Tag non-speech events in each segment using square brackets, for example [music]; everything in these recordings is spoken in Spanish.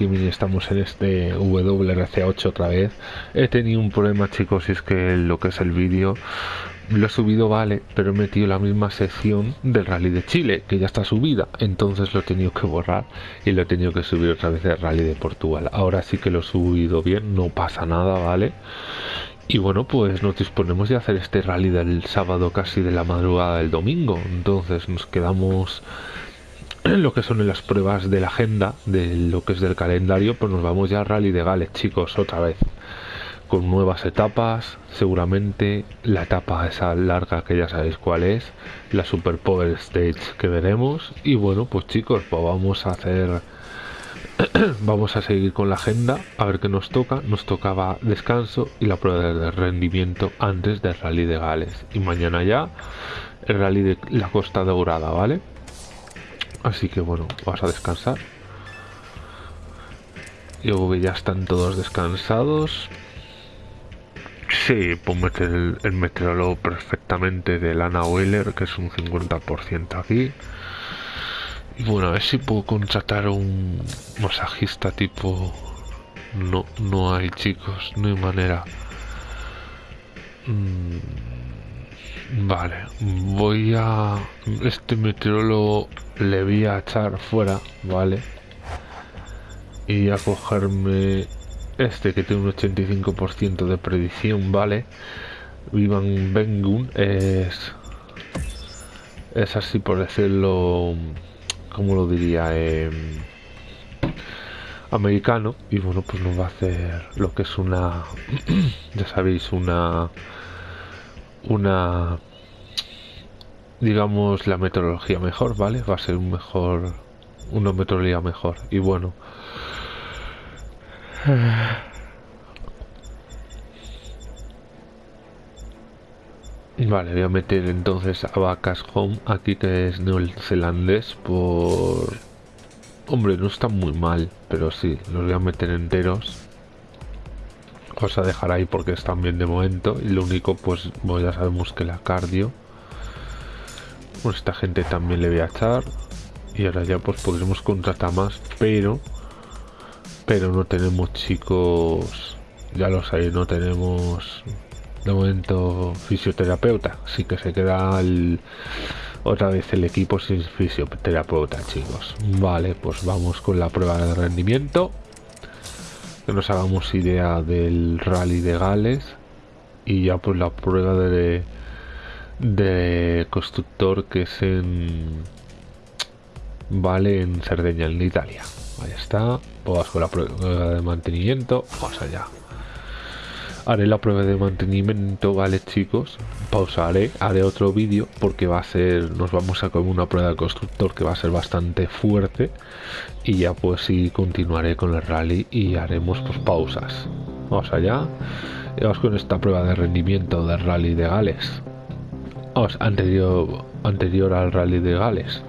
estamos en este WRC8 otra vez. He tenido un problema chicos y es que lo que es el vídeo lo he subido vale, pero he metido la misma sección del rally de Chile, que ya está subida, entonces lo he tenido que borrar y lo he tenido que subir otra vez del rally de Portugal. Ahora sí que lo he subido bien, no pasa nada, ¿vale? Y bueno, pues nos disponemos de hacer este rally del sábado casi de la madrugada del domingo, entonces nos quedamos [clears throat] lo que son las pruebas de la agenda, de lo que es del calendario, pues nos vamos ya al rally de Gales, chicos, otra vez. Con nuevas etapas, seguramente la etapa esa larga que ya sabéis cuál es, la Super Power Stage que veremos. Y bueno pues chicos pues vamos a hacer [clears throat] vamos a seguir con la agenda a ver qué nos toca, nos tocaba descanso y la prueba de rendimiento antes del rally de Gales. Y mañana ya el rally de la Costa Dorada, ¿vale? Así que bueno, vas a descansar. Yo que ya están todos descansados. Sí, puedo meter el, el meteorólogo perfectamente de Lana Wheeler, que es un 50% aquí. Y bueno, a ver si puedo contratar un masajista tipo... No, no hay chicos, no hay manera. Mm, vale, voy a... Este meteorólogo le voy a echar fuera, ¿vale? Y a cogerme este que tiene un 85% de predicción, ¿vale? Vivan Bengun es... Es así por decirlo... ¿Cómo lo diría? Em, americano. Y bueno, pues nos va a hacer lo que es una... [clears throat] ya sabéis, una... Una... Digamos la meteorología mejor, ¿vale? Va a ser un mejor... Una meteorología mejor. Y bueno... Vale, voy a meter entonces a Vacas Home aquí que es neozelandés por... Hombre, no está muy mal, pero sí, los voy a meter enteros. Os a dejar ahí porque están bien de momento. Y lo único, pues, pues ya sabemos que la cardio. Pues esta gente también le voy a echar. Y ahora ya pues podremos contratar más, pero pero no tenemos chicos, ya lo sabéis, no tenemos de momento fisioterapeuta, así que se queda otra vez el equipo sin fisioterapeuta, chicos. Vale, pues vamos con la prueba de rendimiento. Que nos hagamos idea del rally de Gales y ya pues la prueba de de constructor que es en vale en Cerdeña en Italia. Ahí está pues con la prueba de mantenimiento vamos allá. Haré la prueba de mantenimiento vale chicos pausaré haré otro vídeo porque va a ser nos vamos a comer una prueba de constructor que va a ser bastante fuerte y ya pues sí continuaré con el rally y haremos pues pausas. Vamos allá. Y vamos con esta prueba de rendimiento del rally de Gales. Vamos anterior anterior al rally de Gales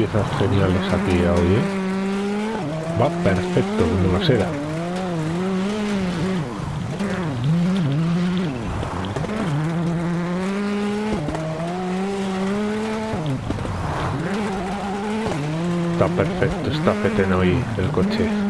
piezas geniales aquí hoy. Va perfecto como la seda. Está perfecto, está feteno hoy el coche.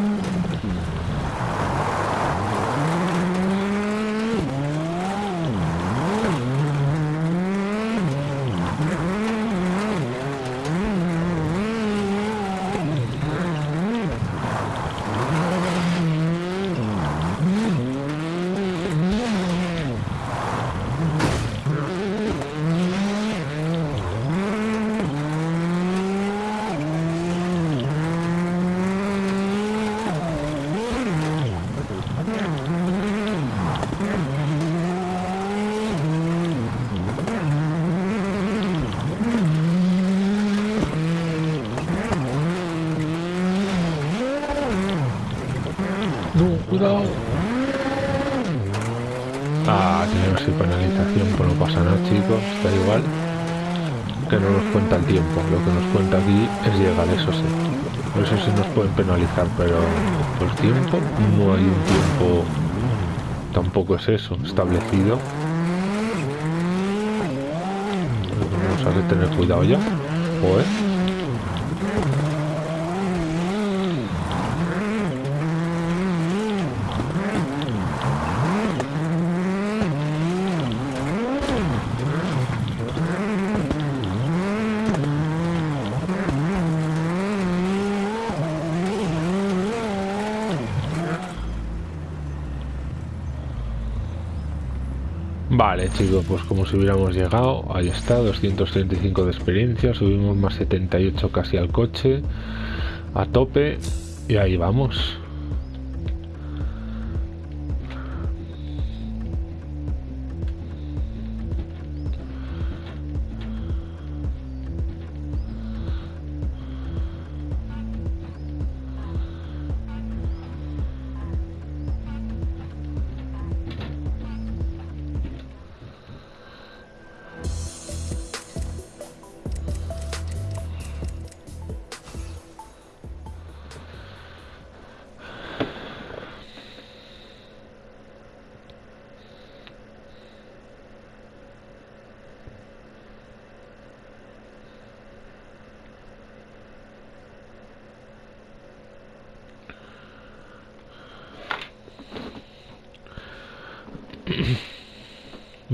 Cuenta el tiempo, lo que nos cuenta aquí es llegar, eso sí. Eso sí nos pueden penalizar, pero por tiempo no hay un tiempo, tampoco es eso, establecido. Vamos a tener cuidado ya. Joder. Vale chicos, pues como si hubiéramos llegado, ahí está, 235 de experiencia, subimos más 78 casi al coche, a tope, y ahí vamos.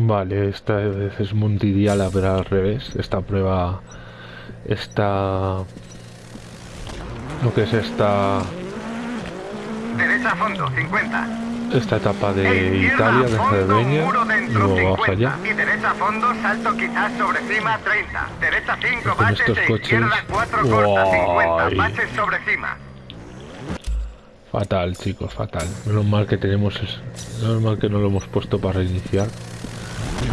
Vale, esta vez es mundial, pero al revés. Esta prueba está... Lo que es esta... Derecha a fondo, 50. Esta etapa de Italia, de Cerdeña, y luego vamos allá. Y derecha a fondo, salto quizás sobre cima, 30. Derecha 5, Con baches, estos coches... izquierda 4, corta, 50. Guay. Baches sobre cima. Fatal, chicos, fatal. Menos mal que tenemos... es- Menos mal que no lo hemos puesto para reiniciar.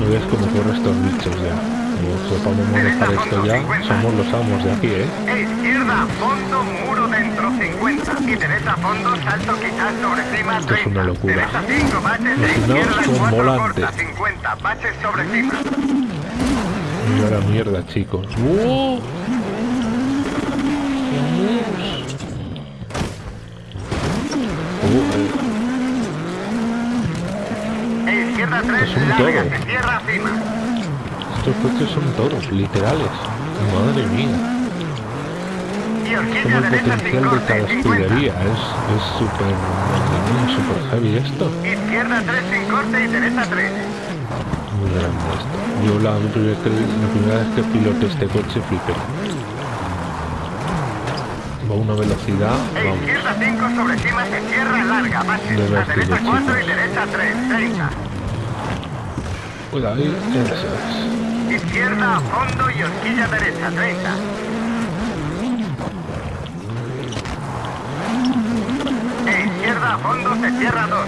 No veas cómo corren estos bichos ya. Como sepamos manejar esto ya, somos los amos de aquí, ¿eh? Izquierda a fondo, muro dentro, 50. Y derecha a fondo, salto quizás sobre cima, 30. Esto es una locura. Derecha 5, baches, Los finados izquierda son 4, volantes. corta, 50. Baches sobre cima. Mira la mierda, chicos. ¡Oh! 3, son larga, todos. se cierra cima. estos coches son todos, literales. Madre mía. Como el potencial de corte, cada 50. escudería. Es es súper... mía, súper heavy esto. Izquierda 3 sin corte y derecha 3. Muy grande esto. Yo la primera, que- la primera vez que piloté este coche flipé. Va a una velocidad, E vamos. izquierda 5 sobre cima se cierra larga, baches. De A vértigo, derecha 4 y derecha 3, 30. Cuidado ahí, es. Izquierda a fondo y horquilla derecha, 30. E izquierda a fondo se cierra 2.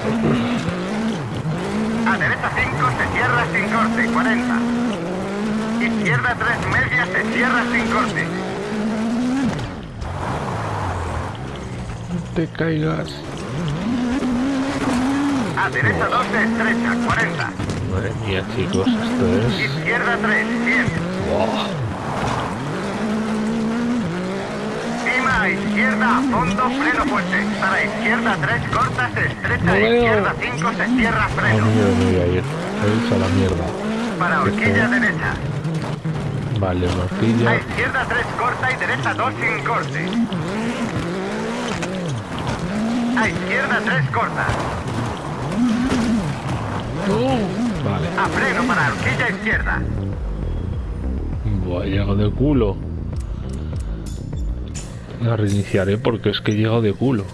A derecha 5 se cierra sin corte, 40. Izquierda 3 media se cierra sin corte. No te caigas. A derecha 2 se estrecha, 40. Madre mía, chicos, esto es... Izquierda 3, 100. Buah. Cima izquierda a fondo, freno fuerte. Para izquierda 3 corta, se estrecha. No izquierda 5 se cierra, freno. mí me voy a ir. Es a la mierda. Para horquilla derecha. Vale, una A horquilla. izquierda 3 corta y derecha 2 sin corte. A izquierda 3 corta. Vale. A freno para horquilla izquierda. Buah, he llegado de culo. La reiniciaré porque es que he llegado de culo.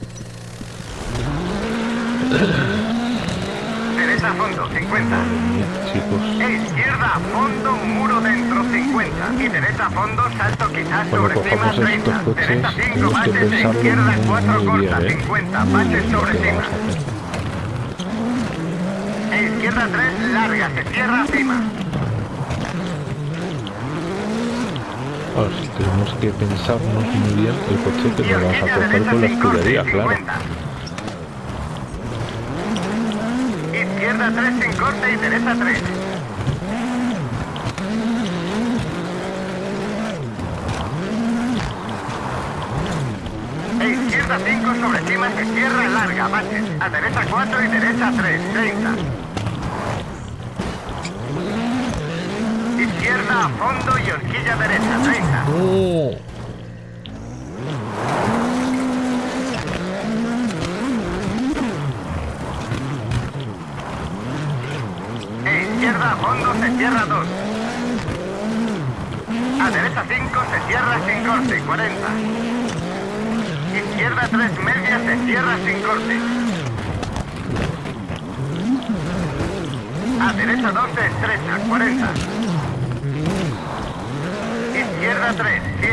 Derecha a fondo, 50. Madre mía, chicos. E izquierda a fondo, muro dentro, 50. Y derecha a fondo, salto quizás Cuando sobre cima, cojamos 30. estos coches, Derecha 5, tenemos que baches, izquierda muy, 4 muy corta, bien, ¿eh? 50. Muy Baches sobre cima. Izquierda 3, larga, se cierra cima. Ahora sí, tenemos que pensarnos muy bien el coche que nos vamos a derecha con la escudería, claro. 50. Izquierda 3 sin corte y derecha 3. E izquierda 5 sobre cima se cierra larga, baches. A derecha 4 y derecha 3, 30. A fondo y horquilla derecha, 30. ¡Oh! E izquierda a fondo se cierra 2. A derecha 5 se cierra sin corte, 40. Izquierda 3 media se cierra sin corte. A derecha 2 se estrecha, 40. Izquierda 3, 100.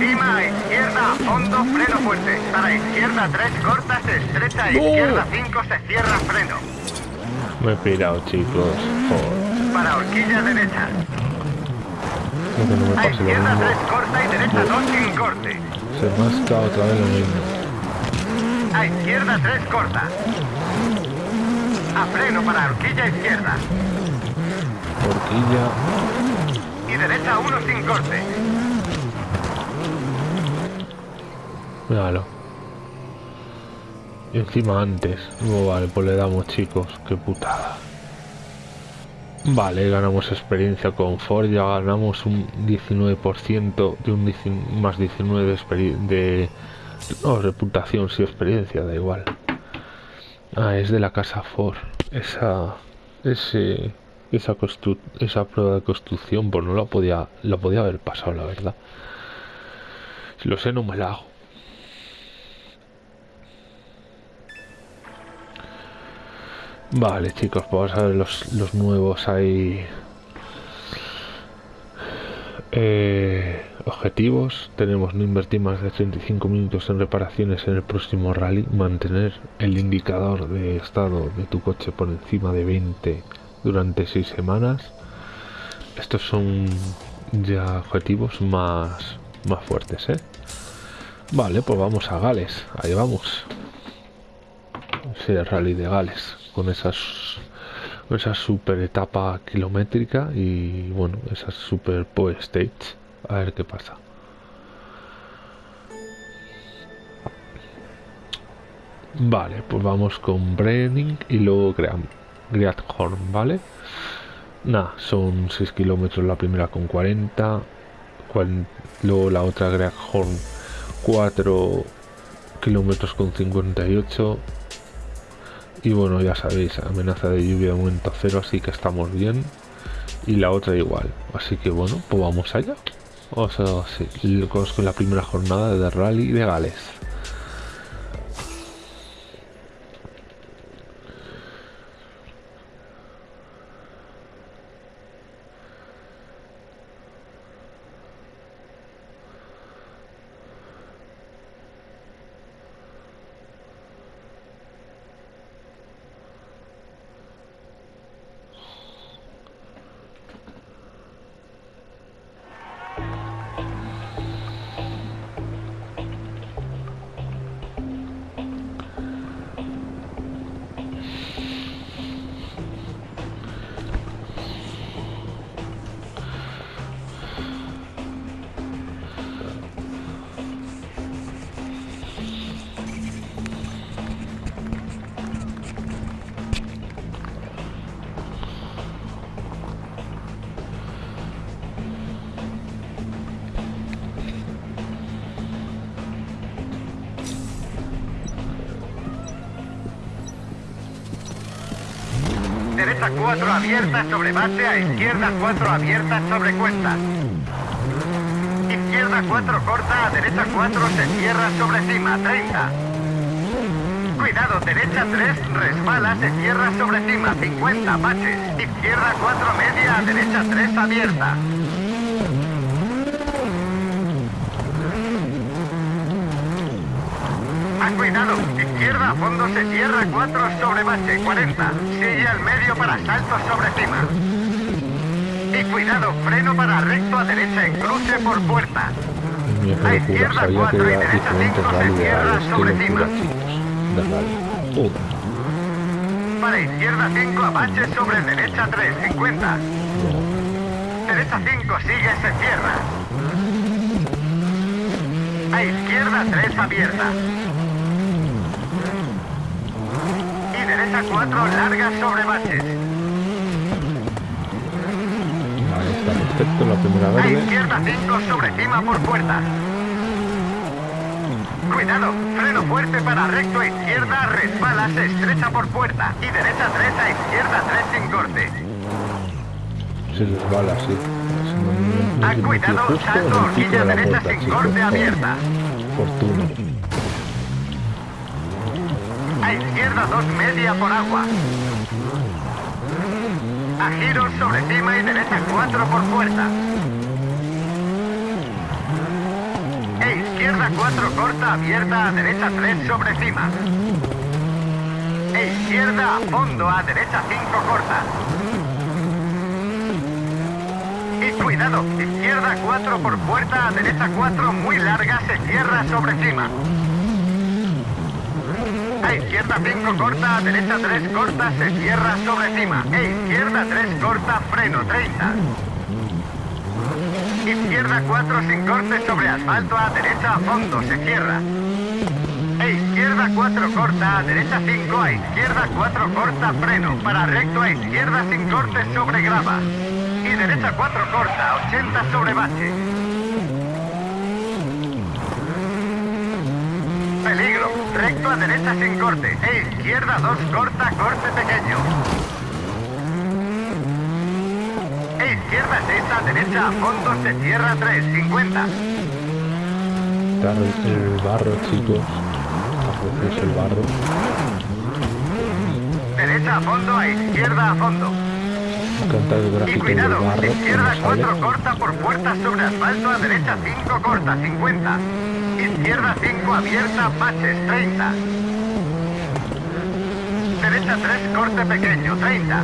Cima a izquierda a fondo, freno fuerte. Para izquierda 3 corta, se estrecha. No. Izquierda 5 se cierra, freno. Me he pirado, chicos. Joder. Para horquilla derecha. No que no me A izquierda 3 mismo. corta y derecha 2 sin corte. Se escapado otra vez lo mismo. A izquierda 3 corta. A freno para horquilla izquierda. Horquilla. Y derecha 1 sin corte. Míralo. Y encima antes. No, vale, pues le damos, chicos. Qué putada. Vale, ganamos experiencia con Ford. Ya ganamos un 19% de un 19 más 19 de, experi- de no, reputación, sí, experiencia, da igual. Ah, es de la casa Ford. Esa. Ese. Esa, prueba de construcción, pues no la podía, la podía haber pasado, la verdad. Si lo sé, no me la hago. Vale, chicos, pues vamos a ver los, los nuevos ahí. Eh, objetivos. Tenemos no invertir más de 35 minutos en reparaciones en el próximo rally. Mantener el indicador de estado de tu coche por encima de 20 durante 6 semanas. Estos son ya objetivos más, más fuertes, ¿eh? Vale, pues vamos a Gales. Ahí vamos. Sí, rally de Gales. Con esas con esa super etapa kilométrica y bueno, esas super poe stage. A ver qué pasa. Vale, pues vamos con Brenning y luego Great Greathorn, ¿vale? Nada, son 6 kilómetros la primera con 40. cuan- luego la otra Greathorn 4 kilómetros con 58 y bueno ya sabéis amenaza de lluvia de momento cero así que estamos bien y la otra igual así que bueno pues vamos allá o sea sí, en la primera jornada de rally de Gales Derecha 4 abierta sobre base, a izquierda 4 abierta sobre cuesta. Izquierda 4 corta, a derecha 4 se cierra sobre cima, 30. Cuidado, derecha 3 resbala, se cierra sobre cima, 50, baches. Izquierda 4 media, a derecha 3 abierta. A fondo se cierra 4 sobre base, 40. Sigue al medio para salto sobre cima. Y cuidado, freno para recto a derecha en cruce por puerta. A izquierda sabía que 4 y derecha diferentes 5 se cierra sobre cima. Para izquierda 5 Apache sobre derecha 3, 50. no. Derecha 5 sigue, se cierra. A izquierda 3 abierta. Y derecha 4 larga sobre baches. Vale, está perfecto la primera A izquierda 5 sobre cima por puerta. Cuidado, freno fuerte para recto a izquierda, resbala, se estrecha por puerta. Y derecha 3 a izquierda 3 sin corte. Se resbala, sí. Si no, no, no se metió cuidado, salto, horquilla de la derecha sin corte abierta. Fortuna. Izquierda 2 media por agua. A giros sobre cima y derecha 4 por puerta. E izquierda 4 corta abierta a derecha 3 sobre cima. E izquierda a fondo a derecha 5 corta. Y cuidado, izquierda 4 por puerta a derecha 4 muy larga se cierra sobre cima. Izquierda 5 corta, derecha 3 corta, se cierra sobre cima. E izquierda 3 corta, freno 30. Izquierda 4 sin corte sobre asfalto, a derecha a fondo, se cierra. E izquierda 4 corta, a derecha 5, a izquierda 4 corta, freno. Para recto a izquierda sin corte sobre grava. Y derecha 4 corta, 80 sobre bache. Peligro. Recto a derecha sin corte. E izquierda 2 corta, corte pequeño. E izquierda 6 a derecha a fondo se cierra 3, 50. Está el barro, chicos. Veces el barro. Derecha a fondo, a izquierda a fondo. Y cuidado, barro. izquierda como sale. 4 corta por puerta sobre asfalto, a derecha 5 corta, 50. Izquierda 5 abierta, baches, 30. Derecha 3 corte pequeño, 30.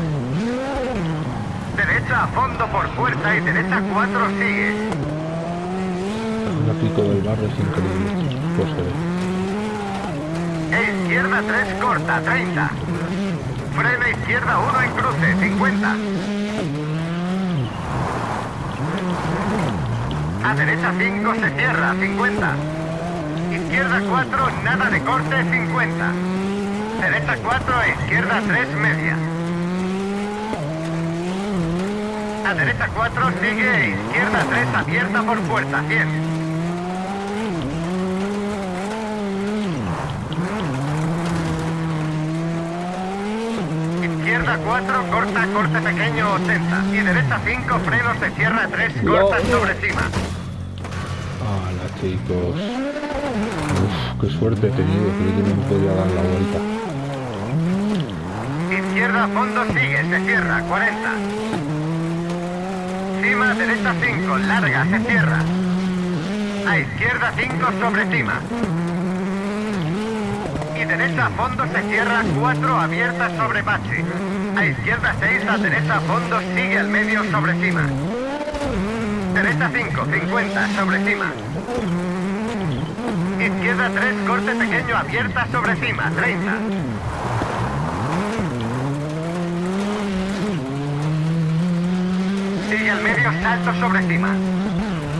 Derecha a fondo por puerta y derecha 4 sigue. El gráfico del barro es increíble. Pues se ve. E izquierda 3 corta, 30. Frena izquierda 1 en cruce, 50. A derecha 5 se cierra, 50. Izquierda 4, nada de corte, 50. Derecha 4, a izquierda 3, media. A derecha 4 sigue, izquierda 3 abierta por puerta, 100. Izquierda 4, corta, corte pequeño, 80. Y derecha 5, freno, se cierra 3, corta sobre cima. Hola chicos. Qué suerte he tenido. Creí que no me podía dar la vuelta. Izquierda fondo sigue, se cierra, 40. Cima, derecha 5, larga, se cierra. A izquierda 5 sobre cima. Y derecha fondo se cierra, 4 abierta sobre bache. A izquierda 6, a derecha fondo sigue al medio sobre cima. Derecha 5, 50 sobre cima. Izquierda 3, corte pequeño abierta sobre cima, 30. Sigue al medio, salto sobre cima.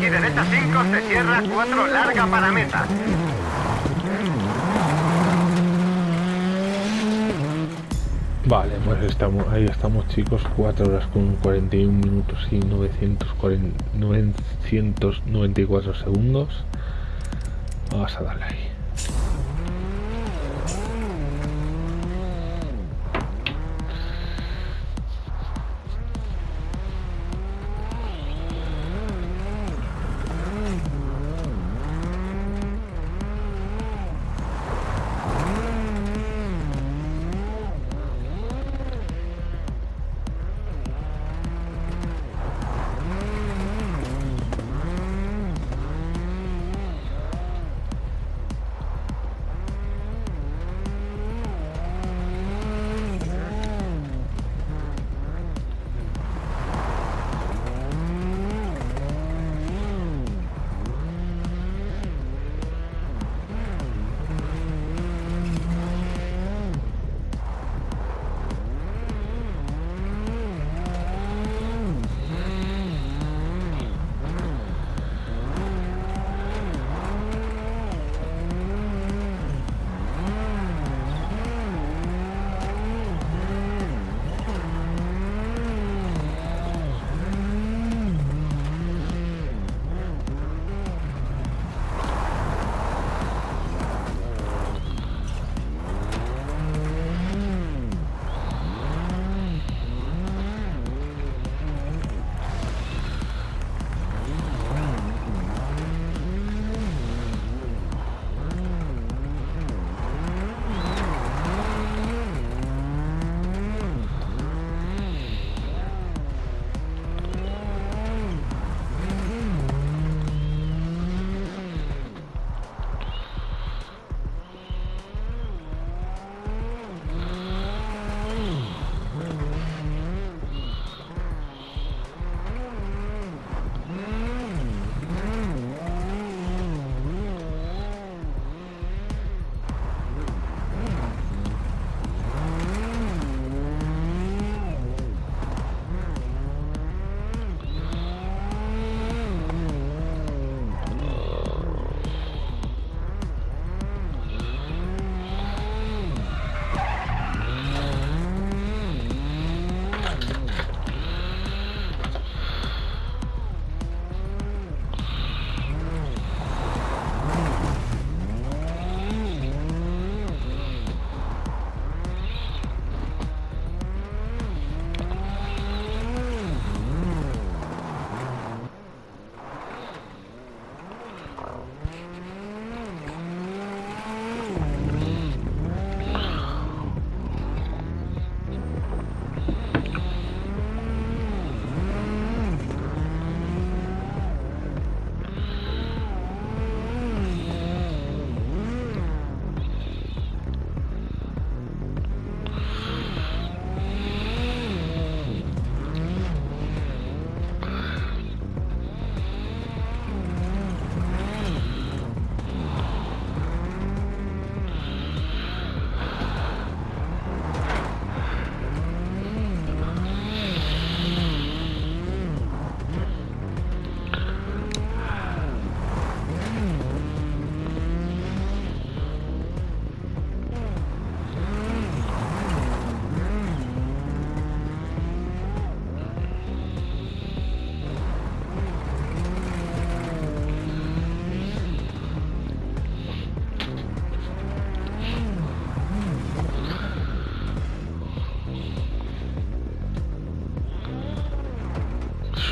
Y derecha 5 se cierra, 4 larga para meta. Vale, pues estamos, ahí estamos chicos, 4 horas con 41 minutos y 940 994 segundos. Vamos a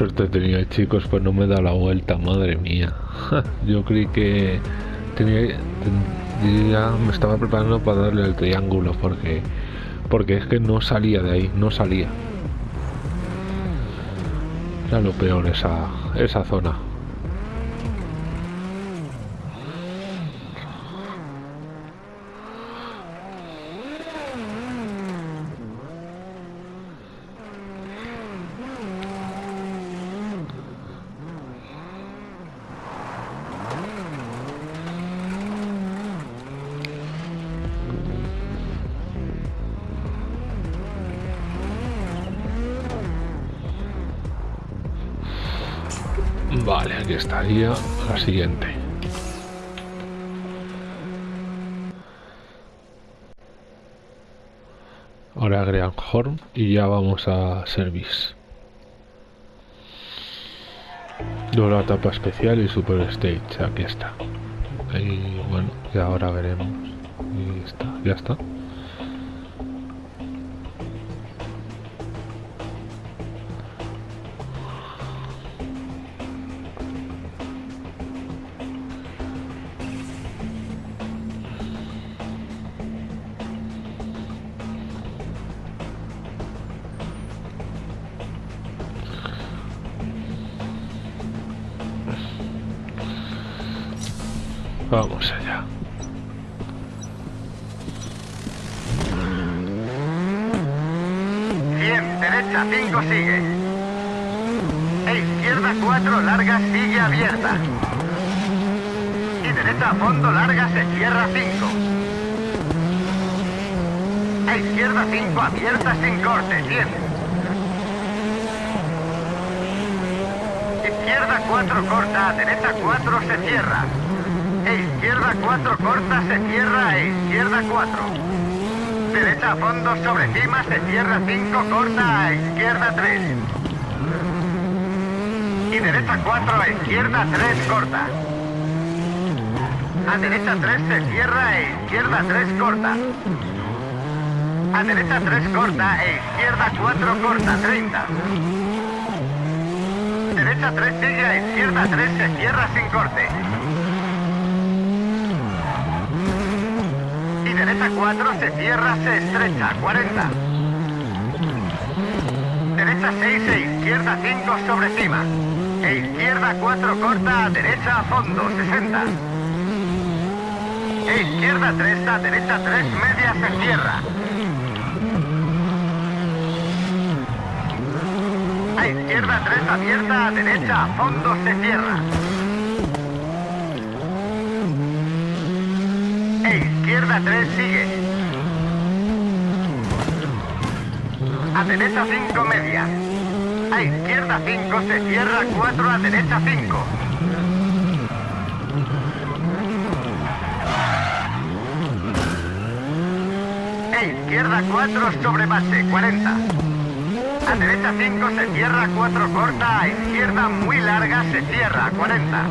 suerte tenía, chicos, pues no me da la vuelta, madre mía. [laughs] Yo creí que tenía, ya me estaba preparando para darle el triángulo porque porque es que no salía de ahí, no salía. Era lo peor esa esa zona. Aquí estaría la siguiente. Ahora agregan Horn y ya vamos a Service. La etapa especial y Super Stage, aquí está. Y bueno, y ahora veremos. Y está, ya está. 4 corta, derecha 4 se cierra. E izquierda 4 corta, se cierra, e izquierda 4. Derecha a fondo sobre cima, se cierra 5, corta, a izquierda 3. Y derecha 4, a izquierda 3, corta. A derecha 3 se cierra, e izquierda 3, corta. A derecha 3 corta, e izquierda 4 corta, 30. Derecha 3 sigue, a izquierda 3 se cierra sin corte. Y derecha 4 se cierra, se estrecha, 40. Derecha 6 e izquierda 5 sobre cima. E izquierda 4 corta, a derecha a fondo, 60. E izquierda 3 a derecha 3 media se cierra. A izquierda 3 abierta, a derecha fondo se cierra. E izquierda 3 sigue. A derecha 5 media. A izquierda 5 se cierra 4 a derecha 5. E izquierda 4 sobre base 40. A derecha 5 se cierra 4 corta, a izquierda muy larga se cierra 40.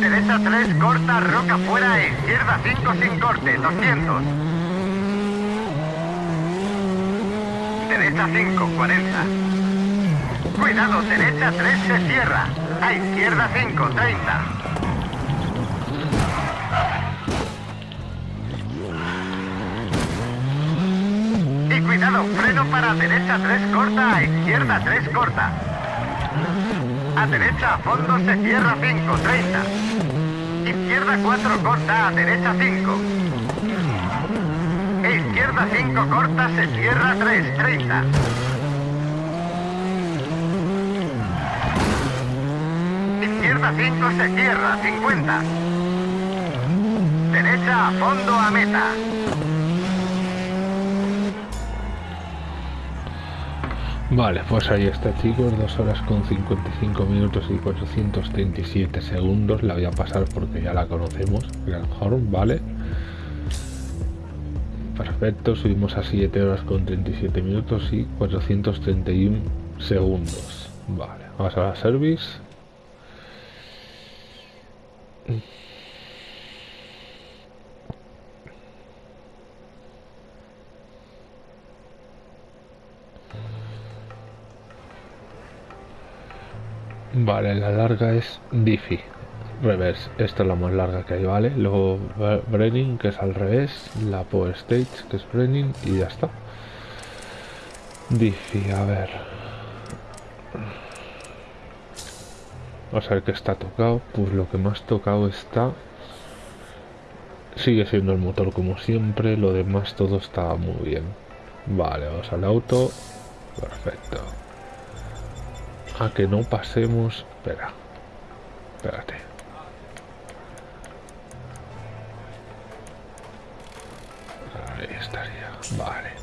Derecha 3 corta, roca fuera, e izquierda 5 sin corte, 200. Derecha 5, 40. Cuidado, derecha 3 se cierra. A izquierda 5, 30. Y cuidado, freno para derecha 3 corta, a izquierda 3 corta. A derecha a fondo se cierra 5, 30. Izquierda 4 corta, a derecha 5. E izquierda 5 corta, se cierra 3, 30. 5 se cierra, 50. Derecha a fondo a meta. Vale, pues ahí está chicos, 2 horas con 55 minutos y 437 segundos. La voy a pasar porque ya la conocemos, Grand Horn, vale. Perfecto, subimos a 7 horas con 37 minutos y 431 segundos. Vale, vamos a la service. Vale, la larga es Diffie. Reverse, esta es la más larga que hay, ¿vale? Luego Brenning, que es al revés, la Power Stage, que es Brenning, y ya está. Diffie, a ver. Vamos a ver qué está tocado. Pues lo que más tocado está... Sigue siendo el motor como siempre. Lo demás todo está muy bien. Vale, vamos al auto. Perfecto. A que no pasemos... Espera. Espérate. Ahí estaría. Vale.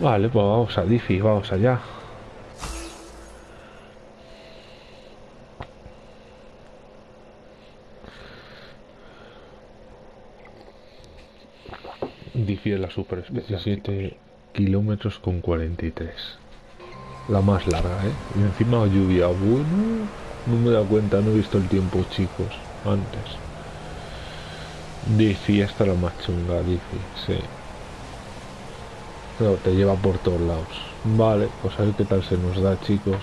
Vale, pues vamos a Diffie, vamos allá. Difiere la super 17 kilómetros con 43. La más larga, ¿eh? Y encima lluvia. Bueno, no me da cuenta, no he visto el tiempo, chicos, antes. Diffie, esta es la más chunga, Diffie, sí. Te lleva por todos lados. Vale, pues a ver qué tal se nos da, chicos.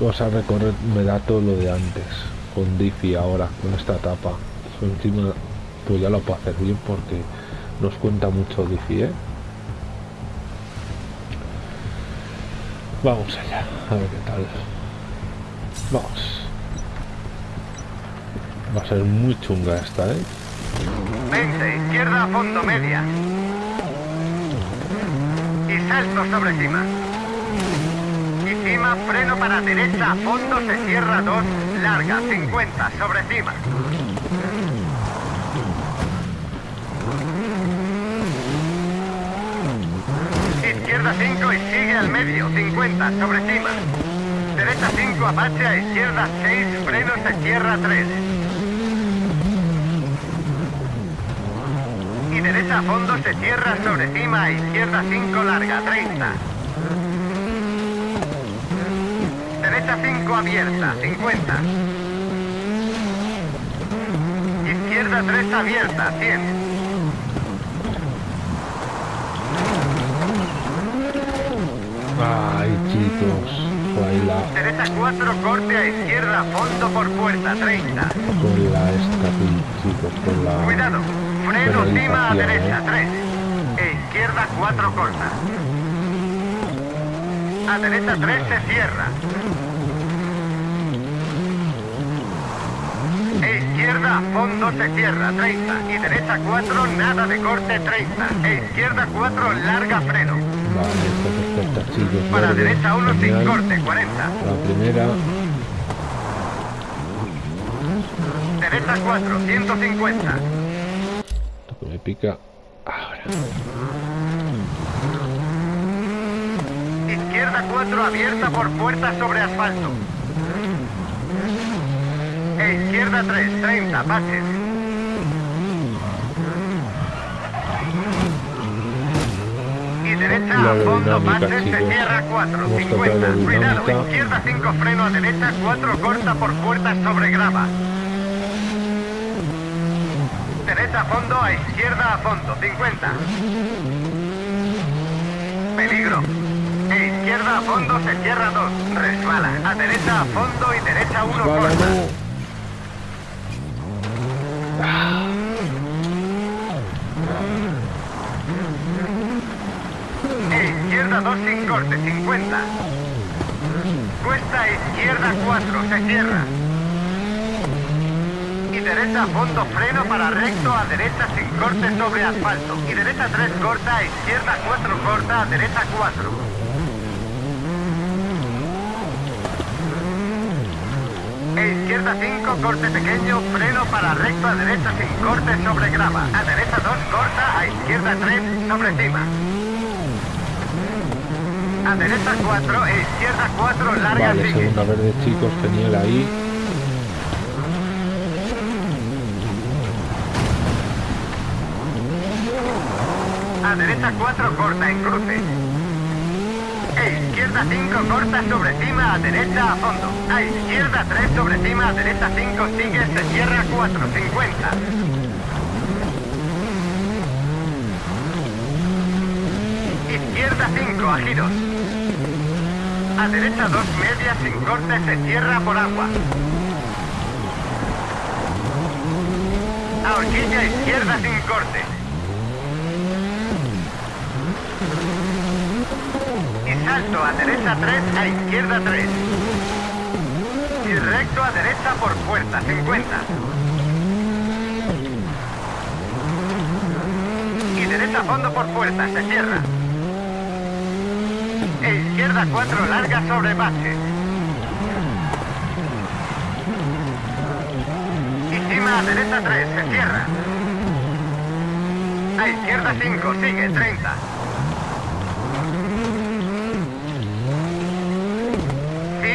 Vamos a recorrer, me da todo lo de antes. Con Diffie ahora, con esta etapa. Encima, pues ya lo puedo hacer bien porque nos cuenta mucho Diffie, ¿eh? Vamos allá, a ver qué tal. Vamos. Va a ser muy chunga esta, ¿eh? 20, izquierda, fondo, media. Salto sobre cima. Y cima, freno para derecha, fondo, se cierra 2, larga, 50, sobre cima. Izquierda 5 y sigue al medio, 50, sobre cima. Derecha 5, apache a izquierda 6, freno, se cierra 3. Y derecha a fondo se cierra sobre cima, a izquierda 5, larga, 30. Derecha 5 abierta, 50. Izquierda 3 abierta, 100. Ay, chicos. Baila Derecha 4, corte a izquierda, fondo por puerta, 30. con la esta, chicos, con la... Cuidado, freno cima a Penalización, derecha, ¿eh? 3. E izquierda 4 corta. A derecha 3 se cierra. E izquierda a fondo se cierra, 30. Y derecha 4, nada de corte, 30. E izquierda 4, larga freno. Vale. Para derecha 1 sin corte, 40. La primera, Derecha 4, 150. Pica ahora. Izquierda 4 abierta por puerta sobre asfalto. E izquierda 3, 30, pases. Y derecha a fondo, pases, se chicos. cierra 4, Hemos 50. tocado la Cuidado, izquierda 5, freno a derecha, 4 corta por puertas sobre grava. Derecha a fondo, a izquierda a fondo, 50. Peligro. E izquierda a fondo se cierra 2. Resbala. A derecha a fondo y derecha 1 Vale, corta. E izquierda 2 sin corte, 50. Cuesta izquierda 4, se cierra. Y derecha a fondo, freno para recto, a derecha sin corte sobre asfalto. Y derecha 3 corta, a izquierda 4 corta, a derecha 4. E izquierda 5, corte pequeño, freno para recto, a derecha sin corte sobre grava. A derecha 2 corta, a izquierda 3 sobre cima. A derecha 4 e izquierda 4, larga Vale, sigue. segunda verde, chicos, genial ahí. Derecha 4 corta en cruce. E izquierda 5 corta sobre cima, a derecha a fondo. A izquierda 3 sobre cima, a derecha 5 sigue, se cierra 4, 50. Izquierda 5 a giros. A derecha 2 medias sin corte se cierra por agua. A horquilla izquierda sin corte. Y salto a derecha 3 a izquierda 3. Y recto a derecha por puerta 50. Y derecha a fondo por puerta, se cierra. E izquierda 4 larga sobre base. Y cima a derecha 3, se cierra. A izquierda 5, sigue 30.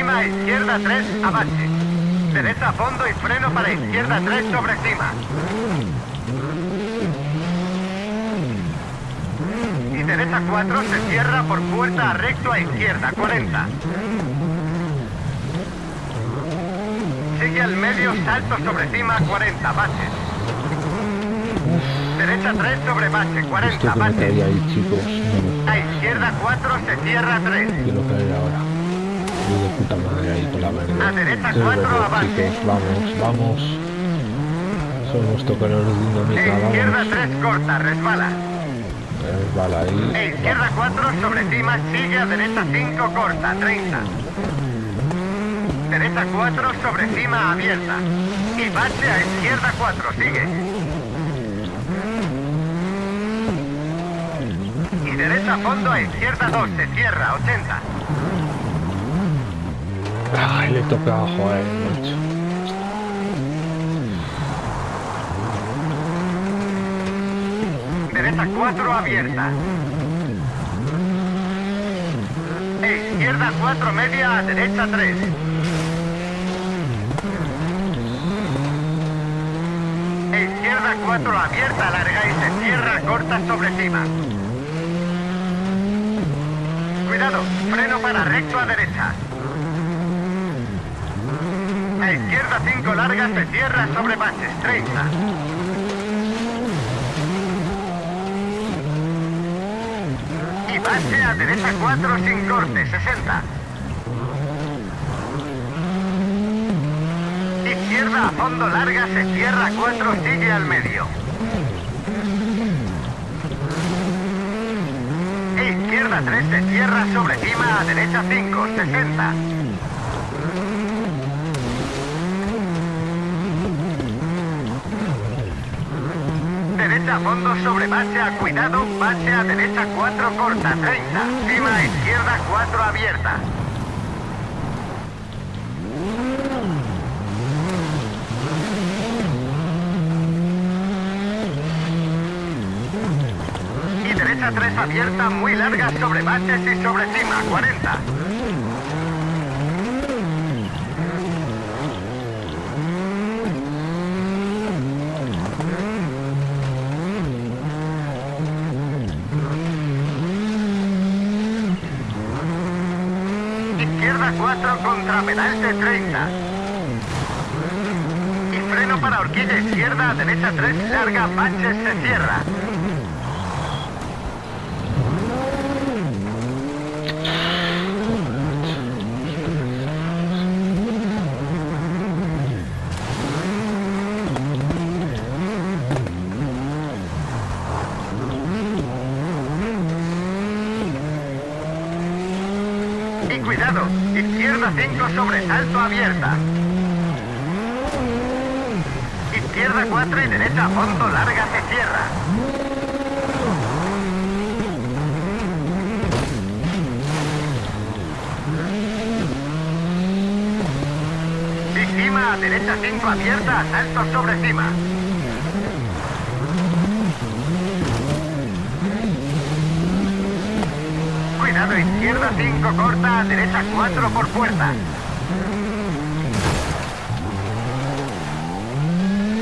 Cima a izquierda 3, avance. Derecha a fondo y freno para izquierda 3 sobre cima. Y derecha 4 se cierra por puerta a recto a izquierda 40. Sigue al medio, salto sobre cima 40, baches. Derecha 3 sobre base, 40, Esto que me baches. cae ahí, chicos. No A izquierda 4 se cierra 3. me quiero caer ahora. Voy de puta madre ahí con la verde. A derecha Es cuatro, verde, avance. chicos. Vamos, vamos. Somos toqueros de dinámica, E izquierda vamos. 3 corta, resbala. Resbala ahí. E izquierda 4 sobre cima, sigue a derecha 5 corta, 30. Derecha 4 sobre cima abierta. Y base a izquierda 4, sigue. Y derecha a fondo a izquierda 2, se cierra, 80. Ay, le toca abajo, eh, macho. Derecha 4 abierta. E izquierda 4 media a derecha 3. E izquierda 4 abierta, larga y se cierra, corta sobre cima. Cuidado, freno para recto a derecha. A izquierda 5 larga se cierra sobre bases, 30. Y base a derecha 4 sin corte, 60. Izquierda a fondo larga, se cierra 4, sigue al medio. E izquierda 3 se cierra sobre cima a derecha 5, 60. Derecha a fondo sobre base a cuidado, base a derecha 4 corta, 30. Cima a izquierda 4 abierta. Y derecha 3 abierta, muy larga sobre bases y sobre cima, 40. Izquierda 4 contra pedal de 30. Y freno para horquilla izquierda, derecha 3, larga, baches, se cierra. 5 sobre salto abierta. Izquierda 4 y derecha a fondo larga se cierra. Y cima a derecha 5 abierta, salto sobre cima. Izquierda 5 corta, derecha 4 por puerta.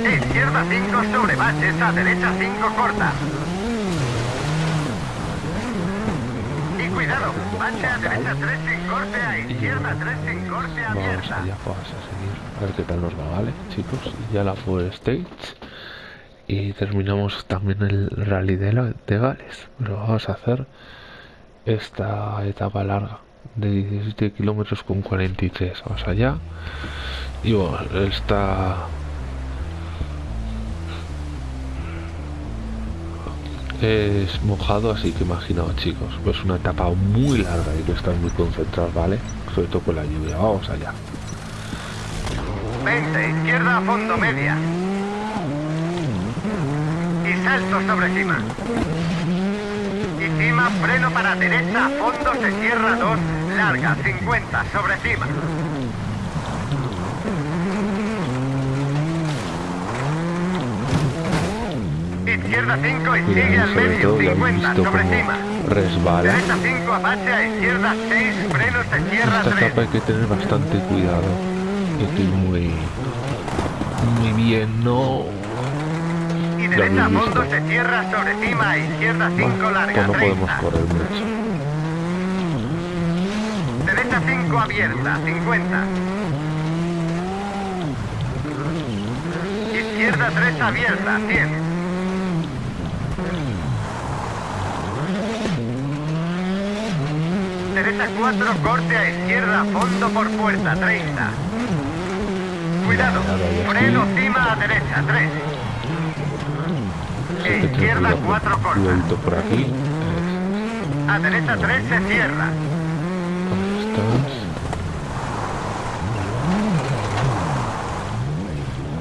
Izquierda 5 sobre baches, a derecha 5 corta. Y cuidado, bache a derecha 3 sin corte, a izquierda 3 sin corte Vamos abierta. allá, vamos a seguir. A ver qué tal nos va, ¿vale, chicos? Y ya la Full Stage. Y terminamos también el rally de, la- de Gales. Pero vamos a hacer esta etapa larga de 17 kilómetros con 43 más allá. Y bueno está es mojado así que imaginaos chicos pues una etapa muy larga y que estar muy concentrados vale sobre todo con la lluvia vamos allá. 20 izquierda a fondo media. Y salto sobre cima cima freno para derecha fondo se cierra 2 larga 50 sobre cima izquierda 5 y sigue al medio, 50 sobre cima. Resbala. Derecha 5, Apache a izquierda 6, frenos se cierra Esta 3. etapa hay que tener bastante cuidado. Ir muy, muy bien, no. Y derecha visto. se cierra sobre cima, izquierda 5, Bueno, larga pues no podemos 30. correr mucho. Derecha 5 abierta, 50. Izquierda 3 abierta, 100. Derecha 4, corte a izquierda, fondo por puerta, 30. Cuidado, freno cima a derecha, 3. Hay que tener Izquierda cuidado, 4 corta. cuidadito por aquí. A derecha 3 se cierra.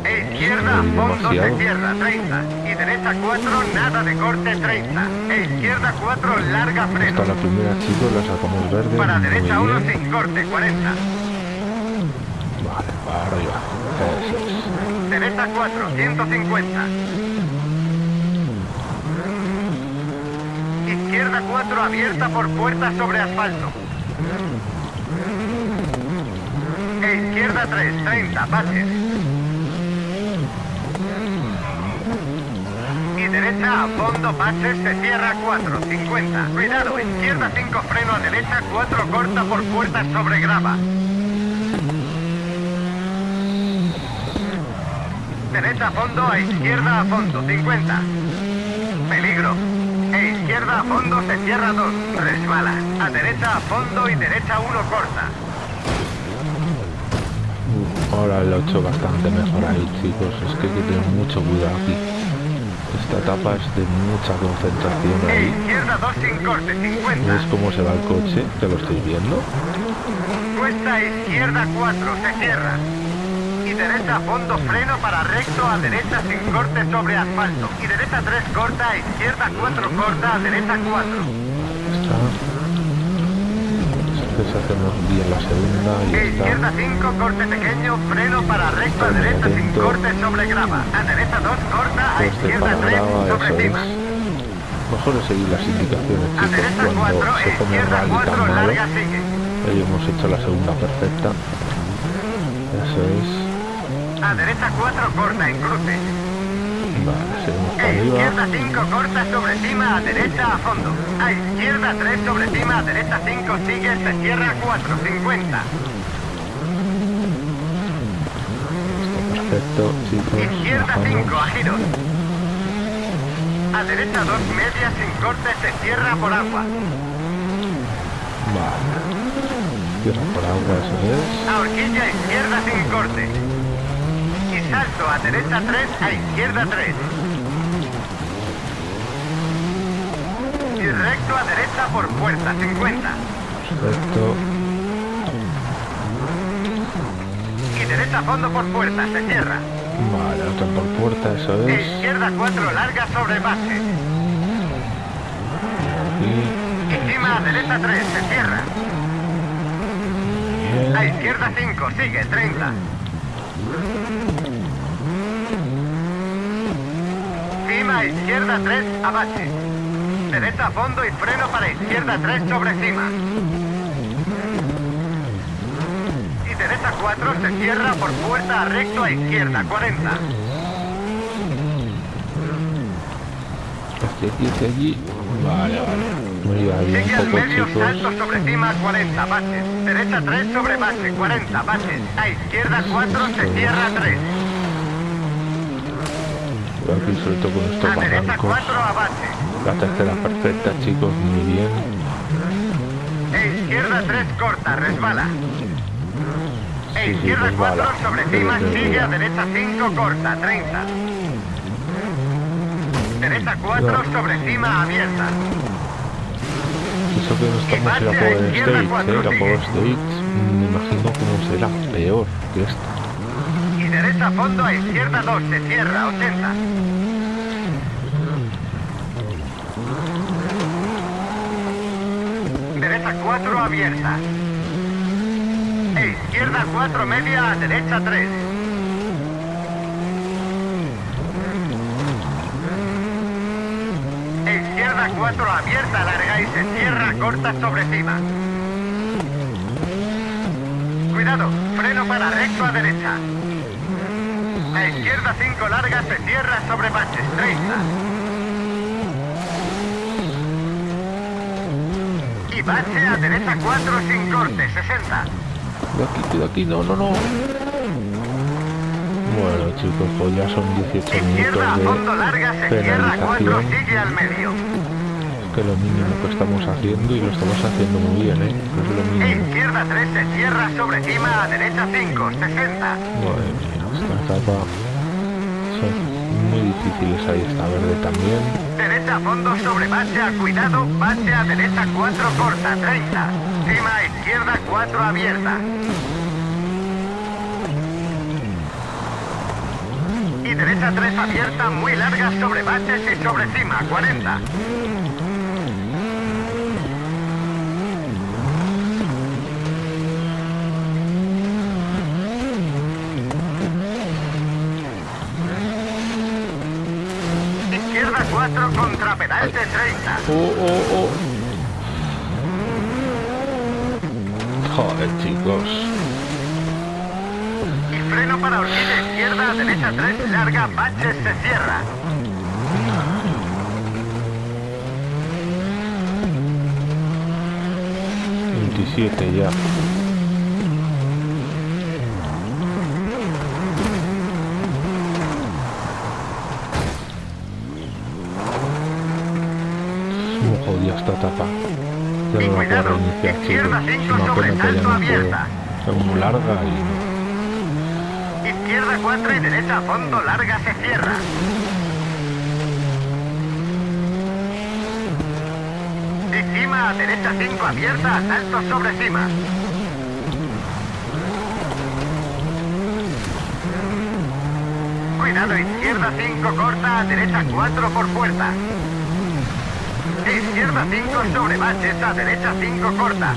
E izquierda, fondo se cierra, 30. Y derecha 4, nada de corte, 30. E izquierda 4, larga freno. Hasta la primera, chicos, la sacamos verde. Para derecha 1 bien. sin corte, 40. Vale, para arriba. Derecha 4, 150. Izquierda 4, abierta por puerta sobre asfalto. E izquierda 3, 30, pases. Y derecha a fondo, pases, se cierra 4, 50. Cuidado, izquierda 5, freno a derecha, 4, corta por puerta sobre grava. Derecha a fondo, a izquierda a fondo, 50. Peligro. Izquierda a fondo se cierra 2, resbala. A derecha a fondo y derecha 1 corta. Ahora lo he hecho bastante mejor ahí, chicos. Es que hay que tener mucho cuidado aquí. Esta etapa es de mucha concentración ahí. izquierda 2 sin corte, 50. ¿Ves cómo se va el coche? Que lo estoy viendo. Cuesta izquierda 4, se cierra. Y derecha a fondo, freno para recto, a derecha sin corte sobre asfalto. Y derecha 3 corta, a izquierda 4 corta, a derecha 4. Está. Entonces hacemos bien la segunda y izquierda 5, corte pequeño, freno para recto, a derecha sin corte sobre grava. A derecha 2 corta, a Este izquierda para 3 grava, sobre cima. Mejor es seguir las indicaciones, A chicos, derecha cuando 4, se e pone izquierda rally 4, tan malo. larga sigue. Hemos hecho la segunda perfecta. Eso es. A derecha 4, corta en cruce. Vale, seguimos para arriba. izquierda 5, corta sobre cima, a derecha a fondo. A izquierda 3 sobre cima, a derecha 5, sigue, se cierra 4, 50. Perfecto, chicos. Izquierda bajamos. 5, a giros. A derecha 2, media sin corte, se cierra por agua. Vale. Cierra por agua, eso es. A horquilla izquierda sin corte. Salto a derecha 3, a izquierda 3. Y recto a derecha por puerta 50. Perfecto. Y derecha a fondo por puerta, se cierra. Vale, otra por puerta, eso E es. izquierda 4, larga sobre base. Y Y cima a derecha 3, se cierra. A bien. izquierda 5, sigue 30. Cima a izquierda 3, abache. Derecha a fondo y freno para izquierda 3 sobre cima. Y derecha 4 se cierra por puerta a recto a izquierda 40. Hacia aquí, allí. Vale, vale. Sigue al un poco, medio, chicos. salto sobre cima 40 baches. Derecha 3 sobre base 40 baches. A izquierda 4 se cierra 3. Aquí con estos barrancos. 4 a base. La tercera perfecta, chicos, muy bien. E izquierda 3 corta, resbala. E izquierda 4 sobre cima, sigue a derecha 5 corta, 30. Derecha 4 sobre cima, abierta. Eso que no estamos en la Power Stage, ¿eh? La Power Stage me imagino cómo será peor que esta. Y derecha fondo a izquierda 2, se cierra, 80. Derecha 4 abierta. E izquierda 4 media a derecha 3. E izquierda 4 abierta, larga y se cierra, corta sobre cima. Cuidado, freno para recto a derecha. A izquierda 5 larga se cierra sobre baches, 30. Y bache a derecha 4 sin corte, 60. De aquí, de aquí, no, no, no. Bueno chicos, pues ya son 18 Izquierda a minutos fondo larga de se cierra 4, penalización. sigue al medio. Que lo mínimo que estamos haciendo y lo estamos haciendo muy bien, ¿eh? Es lo mínimo. izquierda 3 se cierra sobre cima a derecha 5, 60. Madre mía, esta etapa son muy difíciles ahí esta verde también. Derecha fondo sobre bache a cuidado, bache a derecha 4 corta, 30. Cima a izquierda 4 abierta. Y derecha 3 abierta muy larga sobre baches y sobre cima, 40. Izquierda 4 contra pedal de 30. Oh, oh, oh. Joder, chicos. Y freno para horquilla izquierda, derecha 3, larga, baches, se cierra. Ya. Muy jodida esta etapa. Ya no la puedo reiniciar. Es una sobre pena que ya salto no abierta. puedo. Es muy larga y... Izquierda 4 y derecha a fondo, larga, se cierra. Y cima a derecha 5 abierta, salto sobre cima. Cuidado, izquierda 5 corta, a derecha 4 por puerta. Izquierda 5 sobre baches, a derecha 5 corta.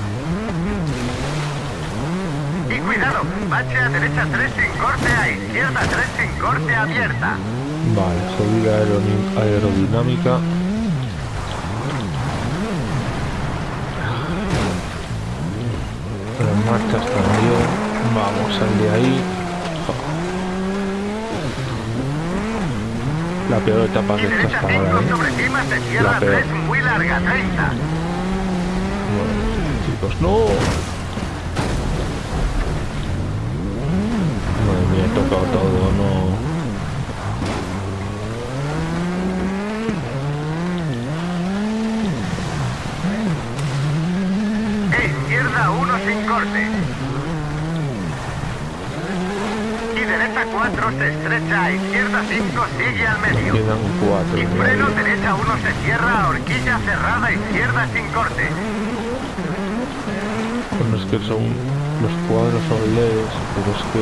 Y cuidado, bache a derecha 3 sin corte, a izquierda 3 sin corte abierta. Vale, aeroni- aerodinámica. Las marchas también. Vamos, sal de ahí. La peor etapa que está hasta 5 ahora, ¿eh? La peor. 3 muy larga, 30. Bueno, chicos, no. Madre mía, he tocado todo, no. E izquierda 1 sin corte. Y derecha 4 se estrecha, a izquierda 5 sigue al medio. Quedan cuatro. Y ¿no? freno derecha 1 se cierra, a horquilla cerrada, izquierda sin corte. Bueno, es que son. Los cuadros son leves, pero es que.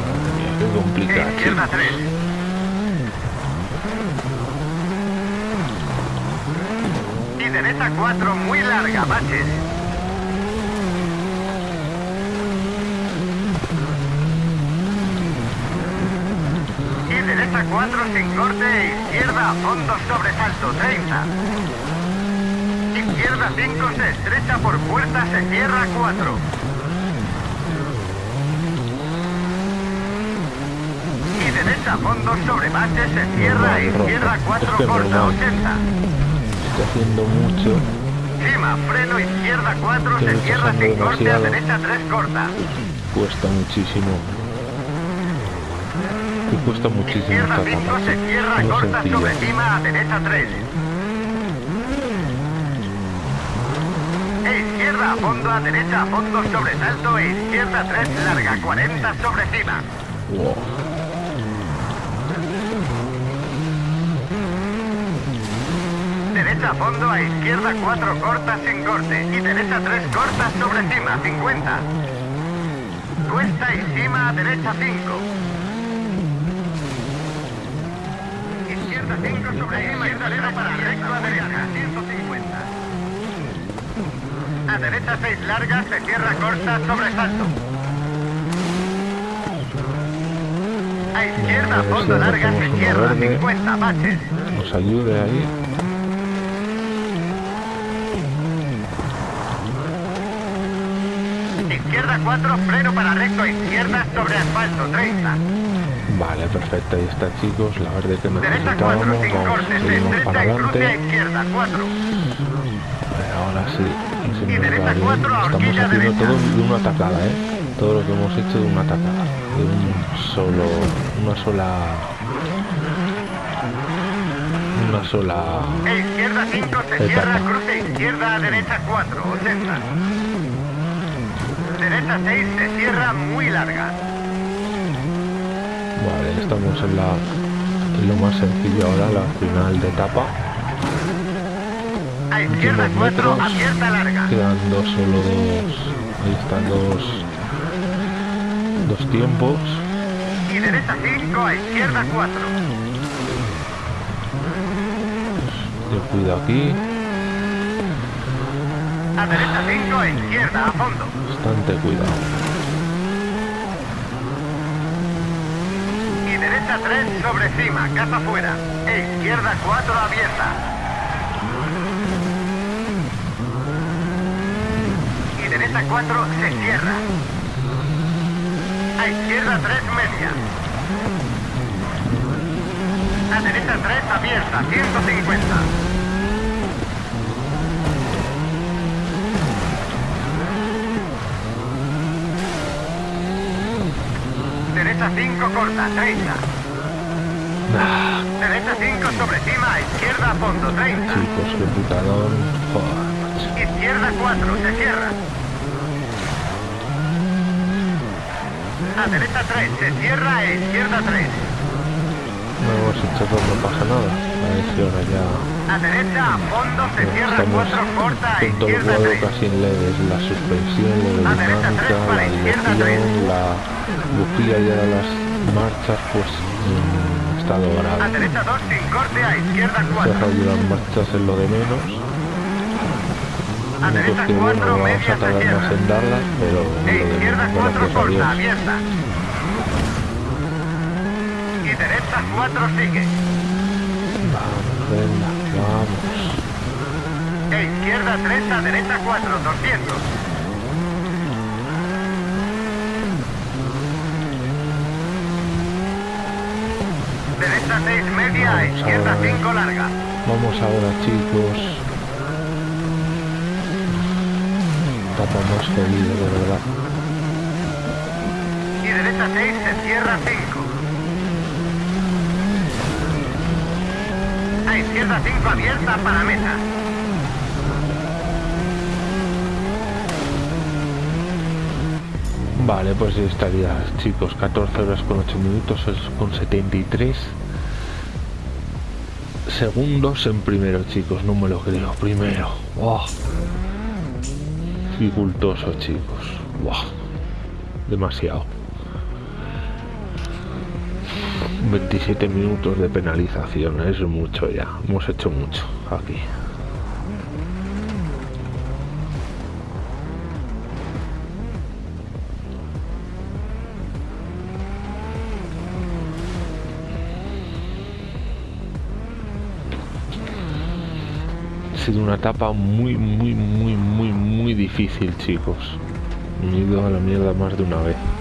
Madre mía, qué complicado. izquierda 3. Y derecha 4 muy larga, baches. Y derecha 4 sin corte, e izquierda a fondo sobresalto 30. Izquierda 5 se estrecha por puerta, se cierra 4. Y derecha a fondo sobre base, se cierra, izquierda rojo. 4 Es que corta normal. 80. Está haciendo mucho. Cima, freno, izquierda 4, Que se cierra sin corte, a derecha 3 corta. Cuesta muchísimo. Que cuesta muchísimo Izquierda esta 5 se etapa. cierra, No corta sencilla. sobre cima, a derecha 3. izquierda a fondo, a derecha a fondo, sobresalto e izquierda 3 larga, 40 sobre cima. Wow. Derecha a fondo, a izquierda 4 cortas sin corte y derecha 3 cortas sobre cima, 50. Cuesta y cima a derecha 5. Izquierda 5 sobre cima, izquierda para recto a derecha, 150. A derecha 6 largas, se cierra corta, sobresalto. A izquierda, fondo larga, se cierra, 50 baches. Nos ayude ahí. Izquierda 4, freno para recto, izquierda sobre asfalto, 30. Vale, perfecto, ahí está chicos, la verde que Derecha 4, necesitábamos, vamos, seguimos para adelante. izquierda, 4. A ver, ahora sí, va bien. Estamos haciendo todo de una tacada, ¿eh? Todo lo que hemos hecho de una tacada, de un solo, una sola, una sola, izquierda 5, se Etapa. cierra, cruce izquierda a derecha 4, 80. Derecha 6, se cierra muy larga. Vale, estamos en la, en lo más sencillo ahora, la final de etapa. A izquierda Últimos 4, metros. abierta larga. Quedan dos, solo dos, ahí están dos, dos tiempos. Y derecha 5, a izquierda 4. Yo cuido aquí, A derecha 5, a izquierda, a fondo. bastante cuidado. Y derecha 3, sobre cima, casa fuera. Izquierda 4, abierta. Y derecha 4, se cierra. A izquierda 3, media. A derecha 3, abierta, 150. Derecha 5, corta, 30. Ah, Derecha 5 sobre cima, izquierda a fondo, 30. chicos. Joder. Izquierda 4, se cierra. A derecha 3, se cierra e izquierda 3. No hemos hecho todo, no pasa nada. A ver si ahora ya A derecha a fondo, se cierra estamos 4, corta todo izquierda cuadro 3. casi en leves. La suspensión, la dinámica, la dirección, la bujía y ahora las marchas, pues en estado A grave. derecha 2, sin corte, a izquierda Se 4. deja las marchas en lo de menos. A derecha que bueno, 4, vamos a media se tardar más cierra. en darlas, pero de izquierda menos, 4, gracias a corta, abierta. Y derecha 4, sigue. Vamos, venga, vamos. E izquierda 3, a derecha 4, 200. Derecha 6, media, Vamos izquierda ahora. 5, larga. Vamos ahora chicos. Tapa más jodido, de verdad. Y derecha 6, se cierra 5. A izquierda 5, abierta para meta. Vale, pues ya estaría chicos, 14 horas con 8 minutos con 73 segundos en primero chicos, no me lo creo, primero. ¡Buah! Dificultoso chicos. ¡Buah! Demasiado. 27 minutos de penalización, es mucho ya. Hemos hecho mucho aquí. Sido una etapa muy, muy, muy, muy, muy difícil, chicos. Me he ido a la mierda más de una vez.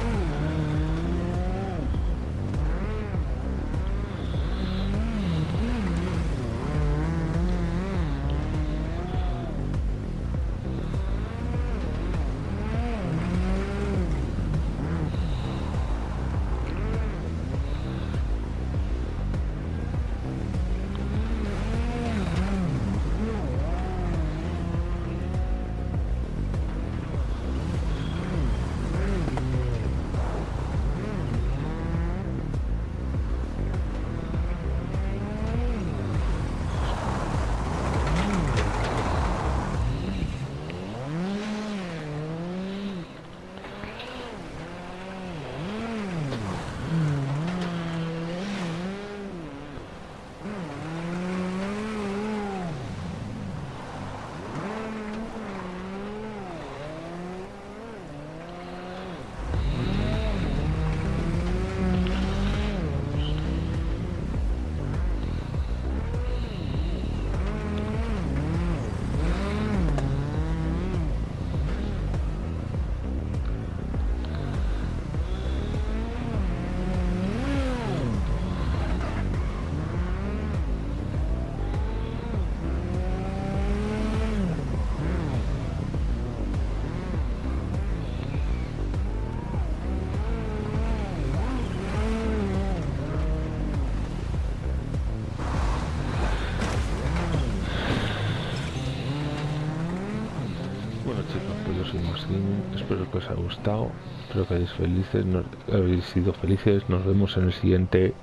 Que os haya gustado. Espero que hayáis, felices, habéis sido felices. Nos vemos en el siguiente.